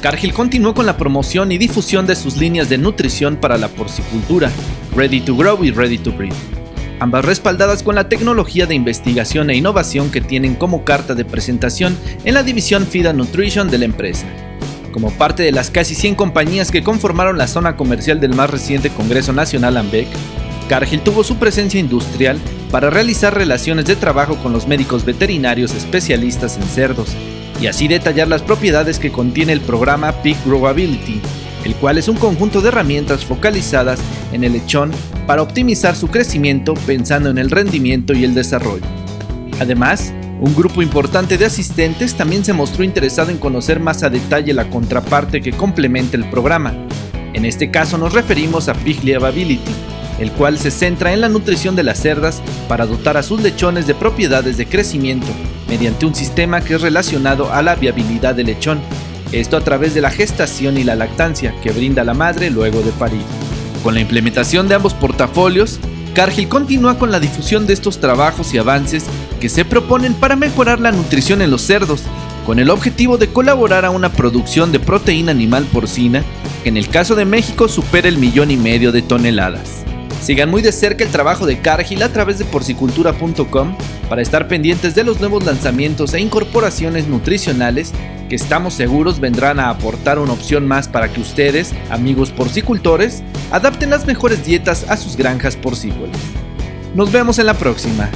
Cargill continuó con la promoción y difusión de sus líneas de nutrición para la porcicultura, Ready to Grow y Ready to Breed, ambas respaldadas con la tecnología de investigación e innovación que tienen como carta de presentación en la división Feed and Nutrition de la empresa. Como parte de las casi 100 compañías que conformaron la zona comercial del más reciente Congreso Nacional AMBEC, Cargill tuvo su presencia industrial para realizar relaciones de trabajo con los médicos veterinarios especialistas en cerdos, y así detallar las propiedades que contiene el programa Peak Growability, el cual es un conjunto de herramientas focalizadas en el lechón para optimizar su crecimiento pensando en el rendimiento y el desarrollo. Además, un grupo importante de asistentes también se mostró interesado en conocer más a detalle la contraparte que complementa el programa. En este caso nos referimos a Pig Liability, el cual se centra en la nutrición de las cerdas para dotar a sus lechones de propiedades de crecimiento mediante un sistema que es relacionado a la viabilidad del lechón, esto a través de la gestación y la lactancia que brinda la madre luego de parir. Con la implementación de ambos portafolios, Cargill continúa con la difusión de estos trabajos y avances que se proponen para mejorar la nutrición en los cerdos, con el objetivo de colaborar a una producción de proteína animal porcina que en el caso de México supera el millón y medio de toneladas. Sigan muy de cerca el trabajo de Cargill a través de porcicultura.com para estar pendientes de los nuevos lanzamientos e incorporaciones nutricionales que estamos seguros vendrán a aportar una opción más para que ustedes, amigos porcicultores, adapten las mejores dietas a sus granjas porcícolas. Nos vemos en la próxima.